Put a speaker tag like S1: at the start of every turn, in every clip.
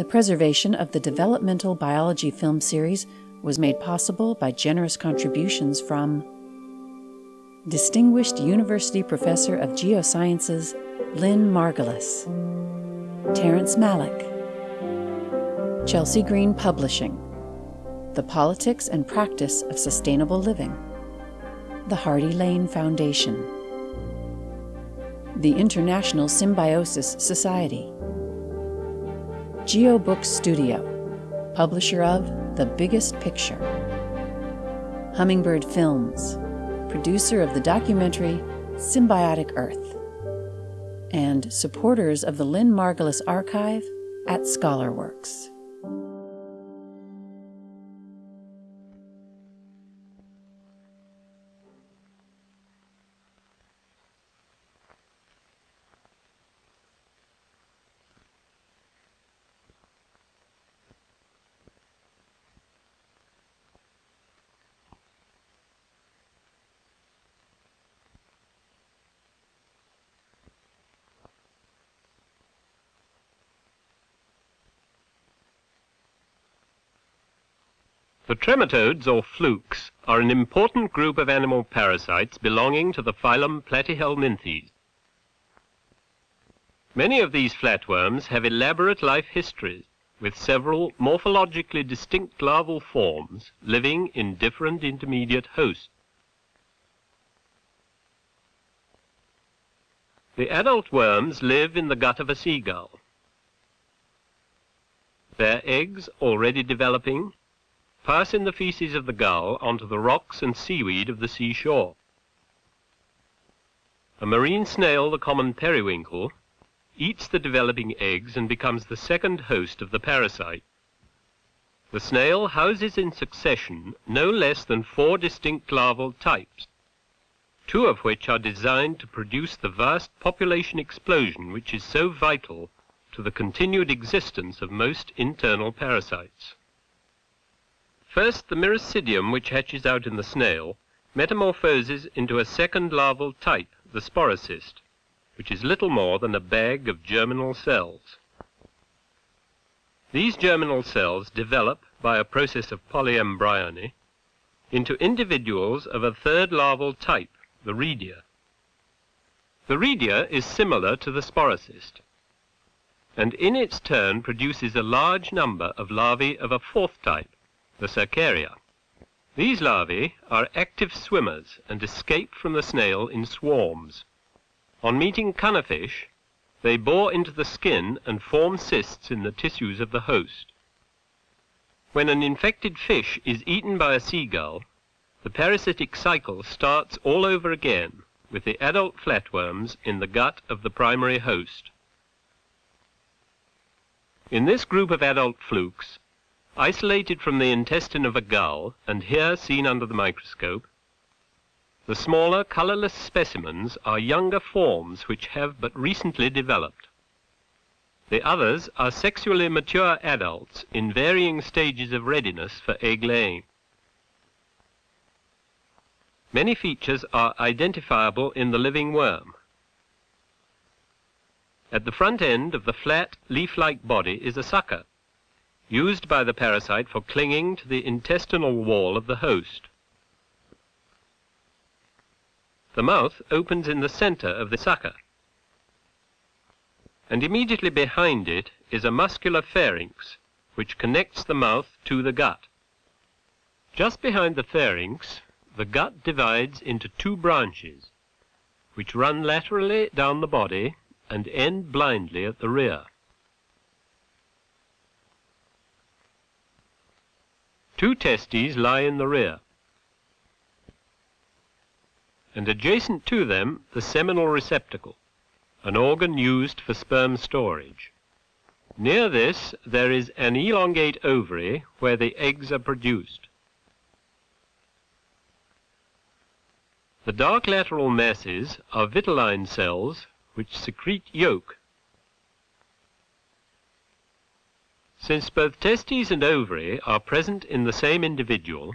S1: The preservation of the developmental biology film series was made possible by generous contributions from Distinguished University Professor of Geosciences Lynn Margulis, Terrence Malick, Chelsea Green Publishing, The Politics and Practice of Sustainable Living, the Hardy Lane Foundation, the International Symbiosis Society, GeoBook Studio, publisher of The Biggest Picture, Hummingbird Films, producer of the documentary Symbiotic Earth, and supporters of the Lynn Margulis Archive at ScholarWorks.
S2: The trematodes, or flukes, are an important group of animal parasites belonging to the phylum Platyhelminthes. Many of these flatworms have elaborate life histories, with several morphologically distinct larval forms living in different intermediate hosts. The adult worms live in the gut of a seagull. Their eggs, already developing, pass in the feces of the gull onto the rocks and seaweed of the seashore. A marine snail, the common periwinkle, eats the developing eggs and becomes the second host of the parasite. The snail houses in succession no less than four distinct larval types, two of which are designed to produce the vast population explosion which is so vital to the continued existence of most internal parasites. First, the Miracidium, which hatches out in the snail, metamorphoses into a second larval type, the sporocyst, which is little more than a bag of germinal cells. These germinal cells develop, by a process of polyembryony, into individuals of a third larval type, the redia. The redia is similar to the sporocyst, and in its turn produces a large number of larvae of a fourth type, the Cercaria. These larvae are active swimmers and escape from the snail in swarms. On meeting cunner fish, they bore into the skin and form cysts in the tissues of the host. When an infected fish is eaten by a seagull, the parasitic cycle starts all over again with the adult flatworms in the gut of the primary host. In this group of adult flukes, Isolated from the intestine of a gull, and here seen under the microscope, the smaller, colorless specimens are younger forms which have but recently developed. The others are sexually mature adults in varying stages of readiness for egg laying. Many features are identifiable in the living worm. At the front end of the flat, leaf-like body is a sucker, used by the parasite for clinging to the intestinal wall of the host. The mouth opens in the center of the sucker, and immediately behind it is a muscular pharynx, which connects the mouth to the gut. Just behind the pharynx, the gut divides into two branches, which run laterally down the body and end blindly at the rear. Two testes lie in the rear, and adjacent to them the seminal receptacle, an organ used for sperm storage. Near this there is an elongate ovary where the eggs are produced. The dark lateral masses are vitelline cells which secrete yolk Since both testes and ovary are present in the same individual,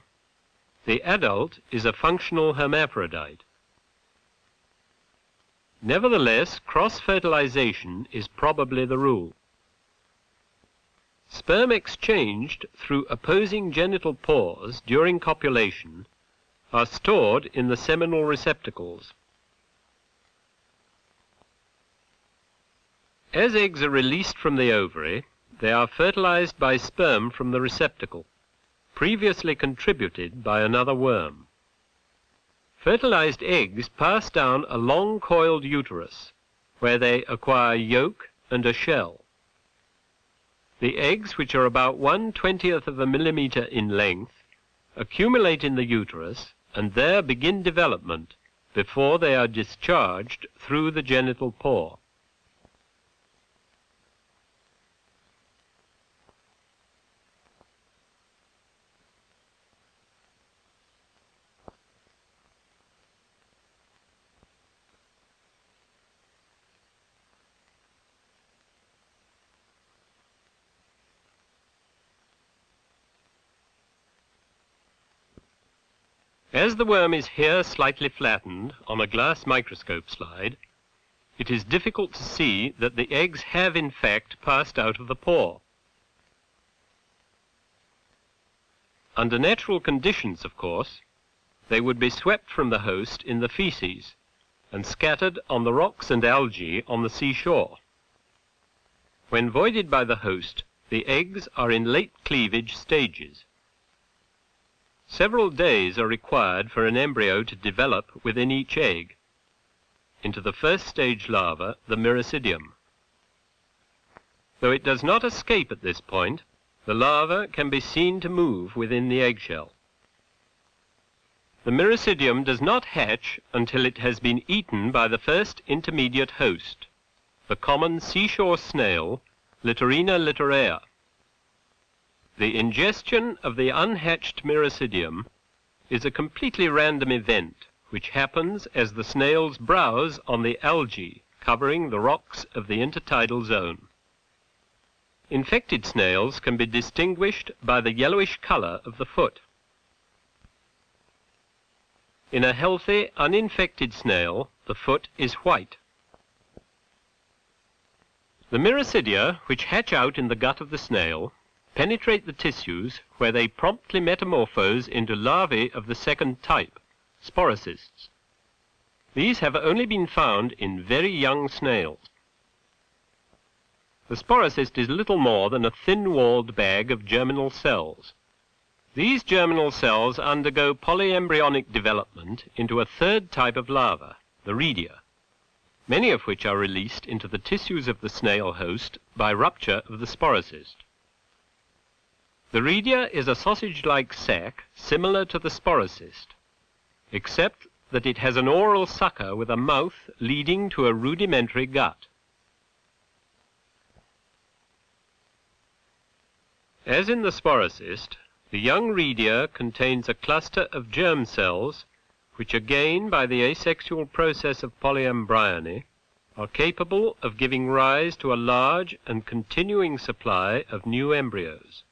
S2: the adult is a functional hermaphrodite. Nevertheless, cross-fertilization is probably the rule. Sperm exchanged through opposing genital pores during copulation are stored in the seminal receptacles. As eggs are released from the ovary, they are fertilized by sperm from the receptacle, previously contributed by another worm. Fertilized eggs pass down a long coiled uterus, where they acquire yolk and a shell. The eggs, which are about one twentieth of a millimeter in length, accumulate in the uterus and there begin development before they are discharged through the genital pore. As the worm is here slightly flattened on a glass microscope slide, it is difficult to see that the eggs have in fact passed out of the pore. Under natural conditions, of course, they would be swept from the host in the feces and scattered on the rocks and algae on the seashore. When voided by the host, the eggs are in late cleavage stages. Several days are required for an embryo to develop within each egg into the first stage larva, the miracidium. Though it does not escape at this point, the larva can be seen to move within the eggshell. The miracidium does not hatch until it has been eaten by the first intermediate host, the common seashore snail, Littorina littorea. The ingestion of the unhatched miracidium is a completely random event which happens as the snails browse on the algae covering the rocks of the intertidal zone. Infected snails can be distinguished by the yellowish color of the foot. In a healthy, uninfected snail, the foot is white. The miracidia, which hatch out in the gut of the snail, penetrate the tissues where they promptly metamorphose into larvae of the second type, sporocysts. These have only been found in very young snails. The sporocyst is little more than a thin-walled bag of germinal cells. These germinal cells undergo polyembryonic development into a third type of larva, the redia, many of which are released into the tissues of the snail host by rupture of the sporocyst. The redia is a sausage-like sac similar to the sporocyst, except that it has an oral sucker with a mouth leading to a rudimentary gut. As in the sporocyst, the young redia contains a cluster of germ cells which again by the asexual process of polyembryony are capable of giving rise to a large and continuing supply of new embryos.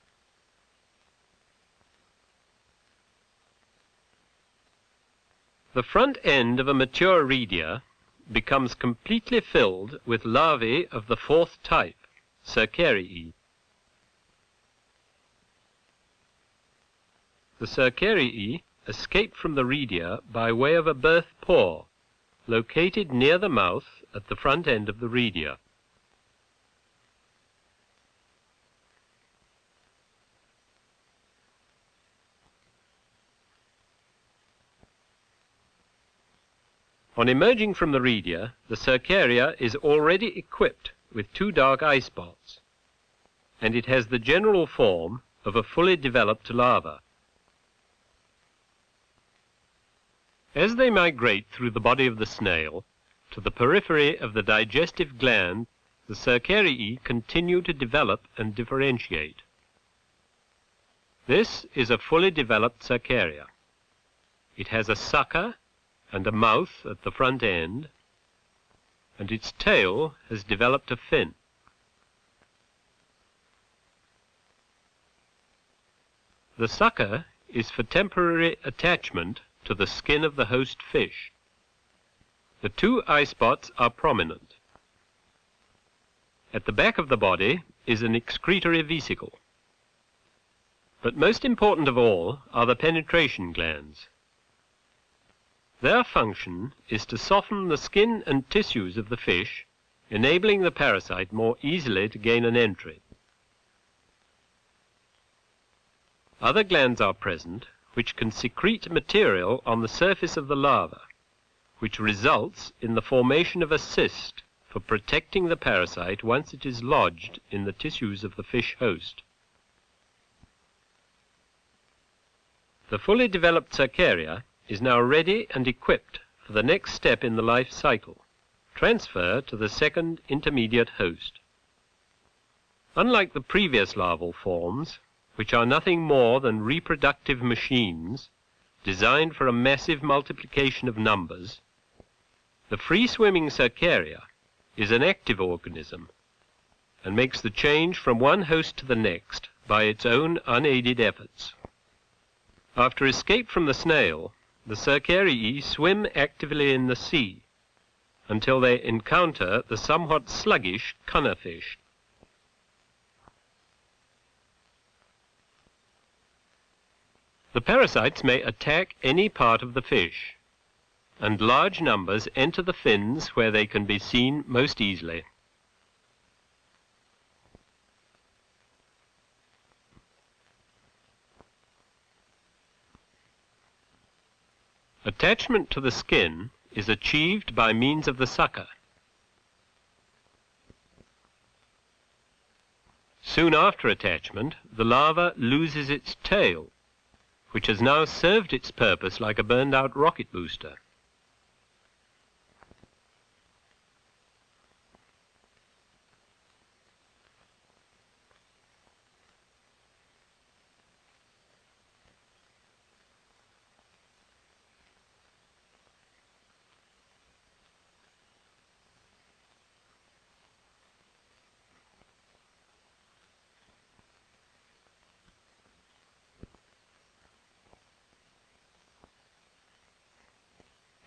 S2: The front end of a mature redia becomes completely filled with larvae of the fourth type, Cercariae. The Cercariae escape from the redia by way of a birth pore, located near the mouth at the front end of the redia. On emerging from the redia, the Cercaria is already equipped with two dark eye spots, and it has the general form of a fully developed larva. As they migrate through the body of the snail to the periphery of the digestive gland, the Cercariae continue to develop and differentiate. This is a fully developed Cercaria. It has a sucker and a mouth at the front end, and its tail has developed a fin. The sucker is for temporary attachment to the skin of the host fish. The two eye spots are prominent. At the back of the body is an excretory vesicle. But most important of all are the penetration glands. Their function is to soften the skin and tissues of the fish, enabling the parasite more easily to gain an entry. Other glands are present which can secrete material on the surface of the larva, which results in the formation of a cyst for protecting the parasite once it is lodged in the tissues of the fish host. The fully developed Cercaria is now ready and equipped for the next step in the life cycle, transfer to the second intermediate host. Unlike the previous larval forms, which are nothing more than reproductive machines designed for a massive multiplication of numbers, the free-swimming Cercaria is an active organism and makes the change from one host to the next by its own unaided efforts. After escape from the snail, the Cercariae swim actively in the sea until they encounter the somewhat sluggish cunner fish. The parasites may attack any part of the fish, and large numbers enter the fins where they can be seen most easily. Attachment to the skin is achieved by means of the sucker. Soon after attachment, the larva loses its tail, which has now served its purpose like a burned out rocket booster.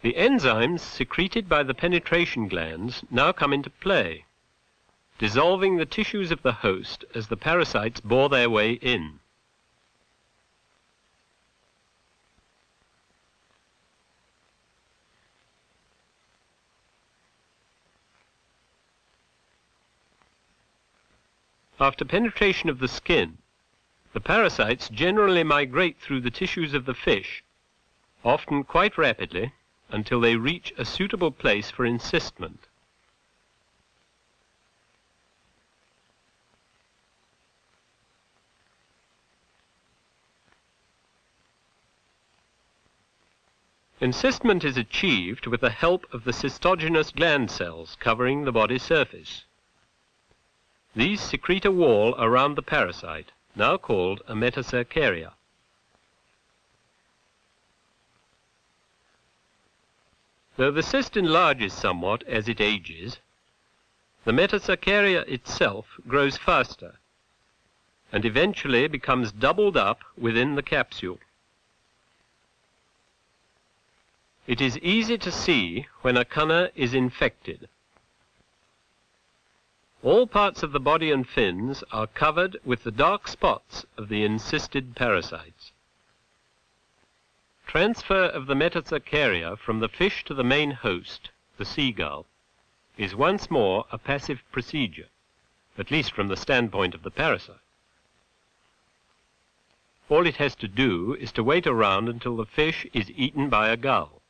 S2: The enzymes secreted by the penetration glands now come into play, dissolving the tissues of the host as the parasites bore their way in. After penetration of the skin, the parasites generally migrate through the tissues of the fish, often quite rapidly, until they reach a suitable place for encystment. Encystment is achieved with the help of the cystogenous gland cells covering the body surface. These secrete a wall around the parasite, now called a metacercaria. Though the cyst enlarges somewhat as it ages, the metacercaria itself grows faster and eventually becomes doubled up within the capsule. It is easy to see when a cunner is infected. All parts of the body and fins are covered with the dark spots of the encysted parasites. Transfer of the metacercaria from the fish to the main host, the seagull, is once more a passive procedure, at least from the standpoint of the parasite. All it has to do is to wait around until the fish is eaten by a gull.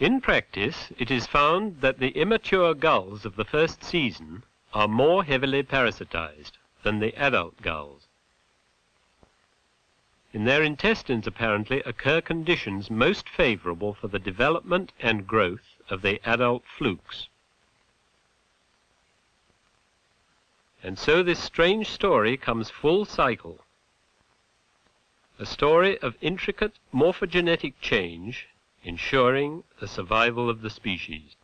S2: In practice, it is found that the immature gulls of the first season are more heavily parasitized than the adult gulls. In their intestines, apparently, occur conditions most favorable for the development and growth of the adult flukes. And so this strange story comes full cycle. A story of intricate morphogenetic change ensuring the survival of the species.